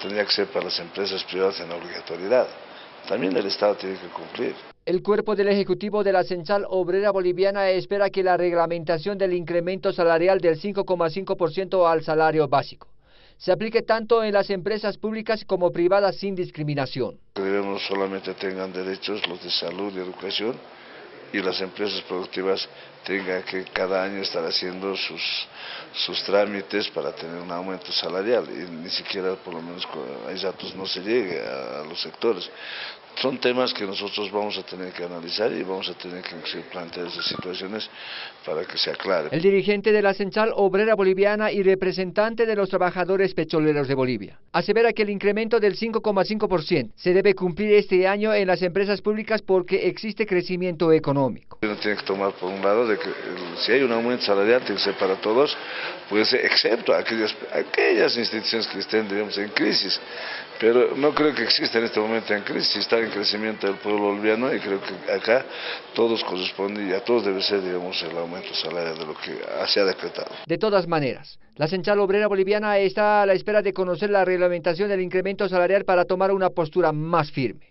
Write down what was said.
tendría que ser para las empresas privadas en obligatoriedad. También el Estado tiene que cumplir. El cuerpo del Ejecutivo de la Central Obrera Boliviana espera que la reglamentación del incremento salarial del 5,5% al salario básico se aplique tanto en las empresas públicas como privadas sin discriminación. Debemos solamente tengan derechos los de salud y educación y las empresas productivas tengan que cada año estar haciendo sus, sus trámites para tener un aumento salarial y ni siquiera por lo menos hay datos no se llegue a, los sectores. Son temas que nosotros vamos a tener que analizar y vamos a tener que plantear esas situaciones para que se aclare. El dirigente de la Central Obrera Boliviana y representante de los trabajadores petroleros de Bolivia asevera que el incremento del 5,5% se debe cumplir este año en las empresas públicas porque existe crecimiento económico. Uno tiene que tomar por un lado de que si hay un aumento salarial tiene que ser para todos, puede ser excepto aquellas, aquellas instituciones que estén digamos, en crisis. Pero no creo que exista en este momento en crisis, está en crecimiento del pueblo boliviano y creo que acá todos corresponden y a todos debe ser digamos, el aumento salarial de lo que se ha decretado. De todas maneras, la Central Obrera Boliviana está a la espera de conocer la reglamentación del incremento salarial para tomar una postura más firme.